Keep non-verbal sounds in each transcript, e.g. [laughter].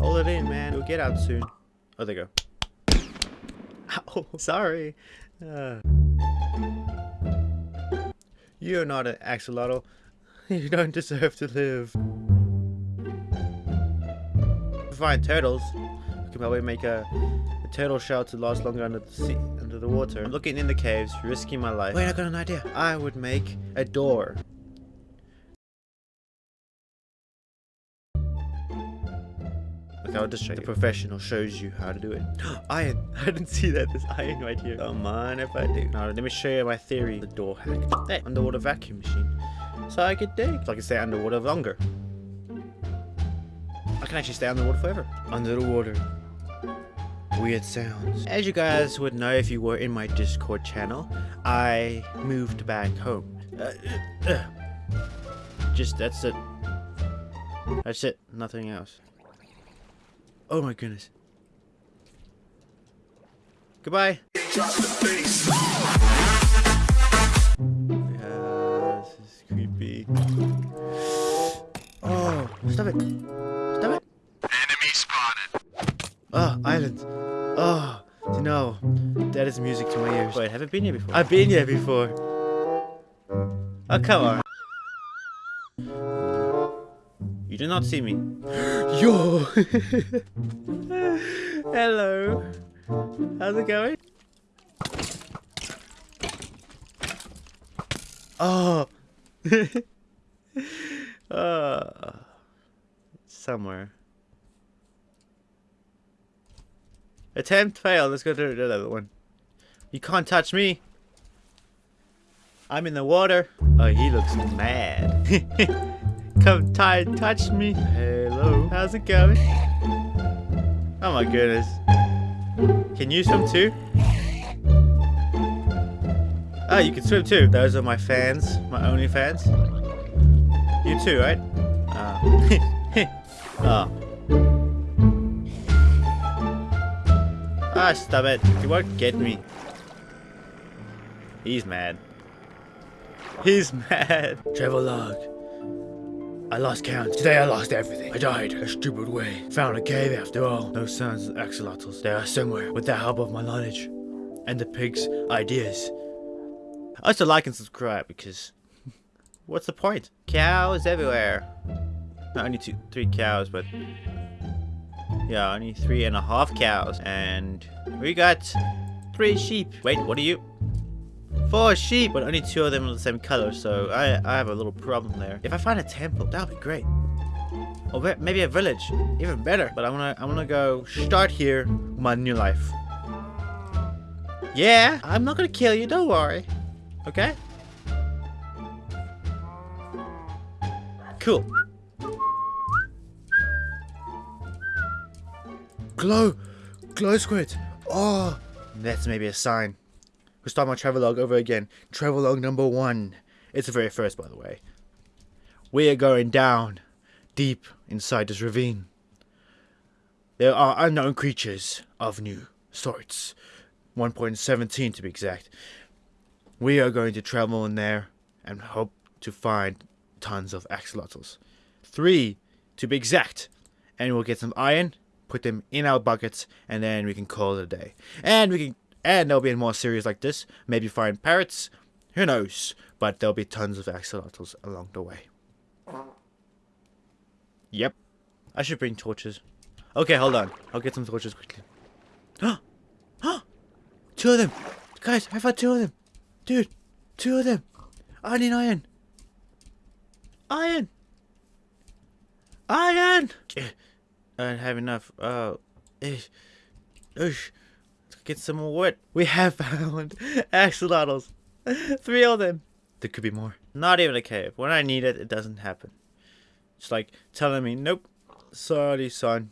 Hold it in, man. We'll get out soon. Oh, there you go. Ow, [laughs] sorry. Uh. You're not an axolotl. [laughs] You don't deserve to live. Find turtles. We can probably make a, a turtle shell to last longer under the sea, under the water. I'm looking in the caves, risking my life. Wait, I got an idea. I would make a door. I'll just show you. The professional shows you how to do it. [gasps] iron. I didn't see that. There's iron right here. Come on if I do. Now, let me show you my theory. The door hack. Hey, underwater vacuum machine. So I could dig. So I can stay underwater longer. I can actually stay underwater forever. Under the water. Weird sounds. As you guys would know if you were in my Discord channel, I moved back home. Uh, uh, uh. Just, that's it. That's it. Nothing else. Oh my goodness. Goodbye. Yeah, this is creepy. Oh, stop it. Stop it. Enemy spotted. Ah, oh, island. Oh, ah, no. That is music to my ears. Wait, haven't been here before. I've been here before. Oh, come on. You do not see me. [gasps] Yo! [laughs] Hello. How's it going? Oh! uh, [laughs] somewhere. Attempt failed. Let's go to the other one. You can't touch me. I'm in the water. Oh, he looks mad. [laughs] Come tie, touch me. Hello. How's it going? Oh my goodness. Can you swim too? Oh, you can swim too. Those are my fans. My only fans. You too, right? Oh. oh. [laughs] Ah, stop it. You won't get me. He's mad. He's [laughs] mad. Travel log. I lost count. Today I lost everything. I died a stupid way. Found a cave after all. No signs of axolotls. They are somewhere with the help of my knowledge. And the pig's ideas. I Also like and subscribe because [laughs] what's the point? Cows everywhere. Only two, three cows, but yeah, only three and a half cows. And we got three sheep. Wait, what are you? Four sheep, but only two of them are the same color, so I, I have a little problem there. If I find a temple, that would be great. Or maybe a village, even better. But I wanna, I wanna go start here my new life. Yeah, I'm not gonna kill you, don't worry. Okay? Cool. Glow! Glow squid! Oh! That's maybe a sign. We'll start my travelogue over again. Travelogue number one. It's the very first, by the way. We are going down, deep inside this ravine. There are unknown creatures of new sorts. 1.17 to be exact. We are going to travel in there and hope to find tons of axolotls. Three to be exact. And we'll get some iron, put them in our buckets, and then we can call it a day. And we can and there'll be more series like this. Maybe find parrots. Who knows? But there'll be tons of axolotls along the way. Yep. I should bring torches. Okay, hold on. I'll get some torches quickly. [gasps] Two of them! Guys, I found two of them! Dude! Two of them! I need iron! Iron! Iron! I don't have enough. Oh. Uh, Oosh get some more wood. We have found [laughs] axolotls. Three of them. There could be more. Not even a cave. When I need it, it doesn't happen. It's like telling me, nope, sorry son,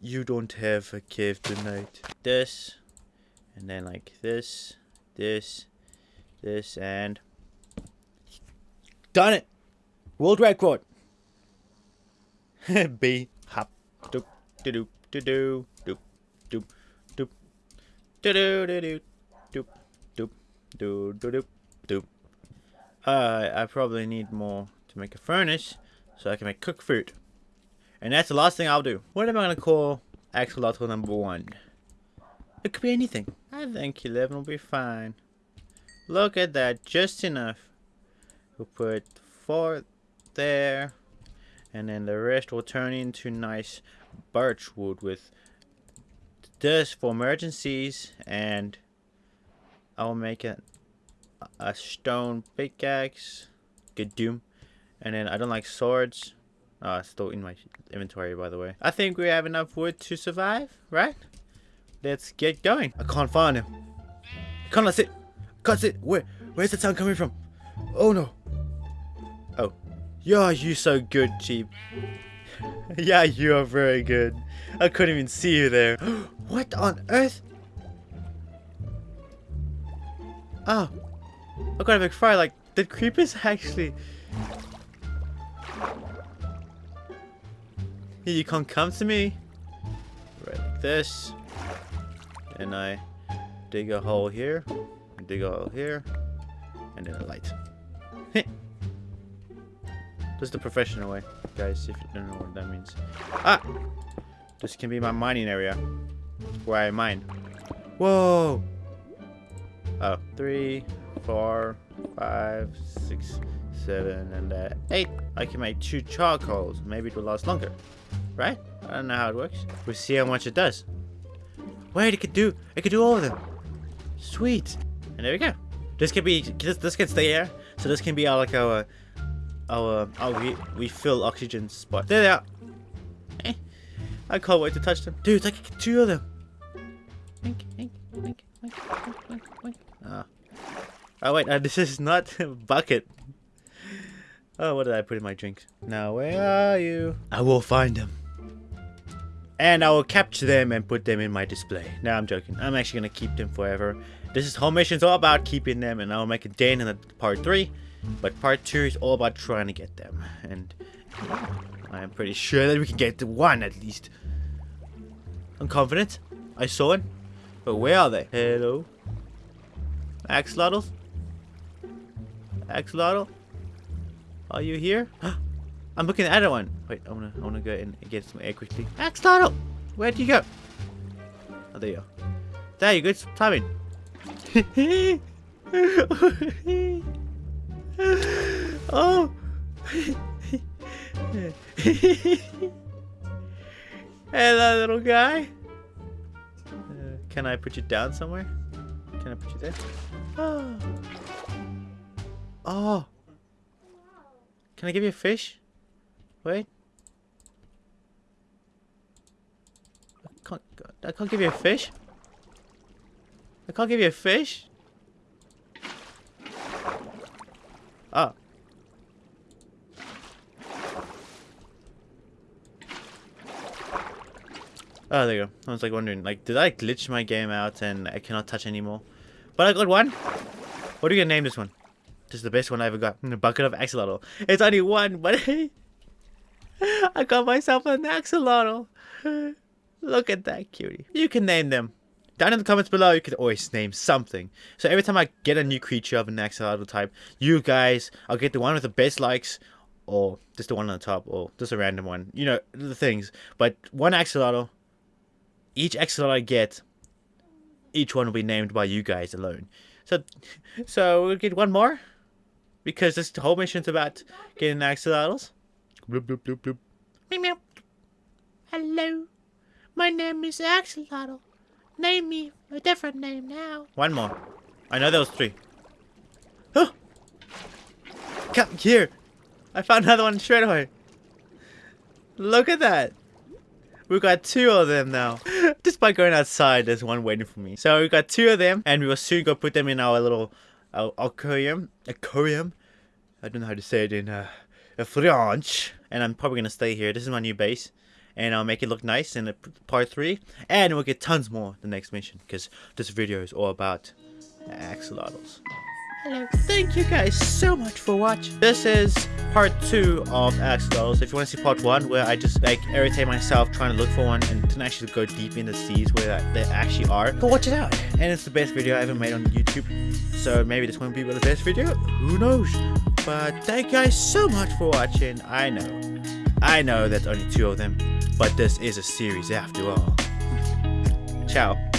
you don't have a cave tonight. This, and then like this, this, this, and done it. World record. [laughs] B hop doop do do do do do doop do do do do doop doop do do doop doop. Uh, I probably need more to make a furnace so I can make cook food. And that's the last thing I'll do. What am I gonna call axolotl number one? It could be anything. I think 11 will be fine. Look at that, just enough. We'll put four there, and then the rest will turn into nice birch wood with this for emergencies, and I'll make it a stone pickaxe. Good doom. And then I don't like swords. Oh, it's still in my inventory, by the way. I think we have enough wood to survive, right? Let's get going. I can't find him. Can't sit. Can't sit. Where? Where's the sound coming from? Oh no. Oh. Yeah, you so good, Cheap. [laughs] yeah, you are very good. I couldn't even see you there. [gasps] what on earth? Oh. I got a fire. Like, the creepers [laughs] actually... You can't come to me. Right like this. And I dig a hole here. Dig a hole here. And then a light. [laughs] is the professional way, guys, if you don't know what that means. Ah! This can be my mining area. Where I mine. Whoa! Oh, three, four, five, six, seven, and uh, eight. I can make two charcoals. Maybe it will last longer. Right? I don't know how it works. We'll see how much it does. Wait, it could do, it could do all of them. Sweet. And there we go. This can be, this, this can stay here. So this can be our, like our, our, our we, we fill oxygen spot. There they are. Eh. I can't wait to touch them. Dude, I can get two of them. Oh. oh wait, uh, this is not [laughs] a bucket. Oh, what did I put in my drink? Now, where are you? I will find them. And I will capture them and put them in my display. Now I'm joking. I'm actually going to keep them forever. This is whole mission's all about keeping them and I'll make a day in the part 3. But part 2 is all about trying to get them. And I'm pretty sure that we can get to one at least. I'm confident. I saw one. But where are they? Hello? Axolotls? Axolotl? Are you here? [gasps] I'm looking at that one. Wait, I wanna I wanna go and get some air quickly. Axolotl! Where'd you go? Oh there you are. There you go, it's timing. [laughs] oh Hello little guy. Uh, can I put you down somewhere? Can I put you there? Oh. [gasps] Oh. Can I give you a fish? Wait. I can't, I can't give you a fish. I can't give you a fish. Oh. Oh, there you go. I was like wondering, like, did I glitch my game out and I cannot touch anymore? But I got one. What are you gonna name this one? This is the best one I ever got. A [laughs] bucket of axolotl. It's only one, but [laughs] I got myself an axolotl. [laughs] Look at that cutie. You can name them. Down in the comments below, you can always name something. So every time I get a new creature of an axolotl type, you guys, I'll get the one with the best likes, or just the one on the top, or just a random one. You know, the things. But one axolotl, each axolotl I get, each one will be named by you guys alone. So, so we'll get one more because this whole mission's about getting axolotls. Bloop, bloop, bloop, bloop. Meow, meow. Hello, my name is Axolotl. Name me a different name now. One more. I know there was three. Oh! Come here. I found another one straight away. Look at that. We've got two of them now. [laughs] Just by going outside, there's one waiting for me. So we've got two of them, and we will soon go put them in our little uh, aquarium. Aquarium? I don't know how to say it in uh, French. And I'm probably going to stay here. This is my new base. And I'll make it look nice in part 3. And we'll get tons more the next mission. Because this video is all about axolotls. Hello. Thank you guys so much for watching. This is part 2 of Axolotls. If you want to see part 1 where I just like irritate myself trying to look for one and to actually go deep in the seas where they actually are, go watch it out. And it's the best video I ever made on YouTube. So maybe this won't be the best video. Who knows? But thank you guys so much for watching. I know. I know that's only two of them, but this is a series after all. Ciao.